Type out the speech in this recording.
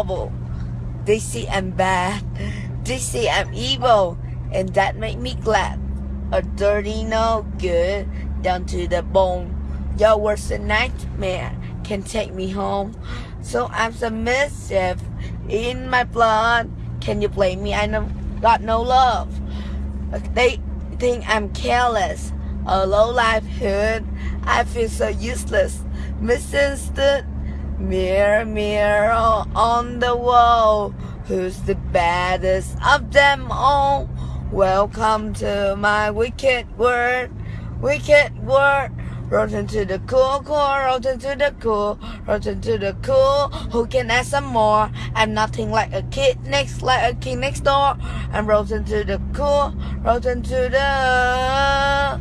trouble. They say I'm bad. They say I'm evil, and that make me glad. A dirty no good, down to the bone. Your worst nightmare can take me home. So I'm submissive in my blood. Can you blame me? I know got no love. They think I'm careless, a low livelihood. I feel so useless, misunderstood. Mirror, mirror on the wall, who's the baddest of them all? Welcome to my wicked world, wicked world. Rotten to the cool, cool, rotten to the cool, rotten to the cool. Who can ask some more? I'm nothing like a kid next, like a king next door. I'm rotten to the cool, rotten to the.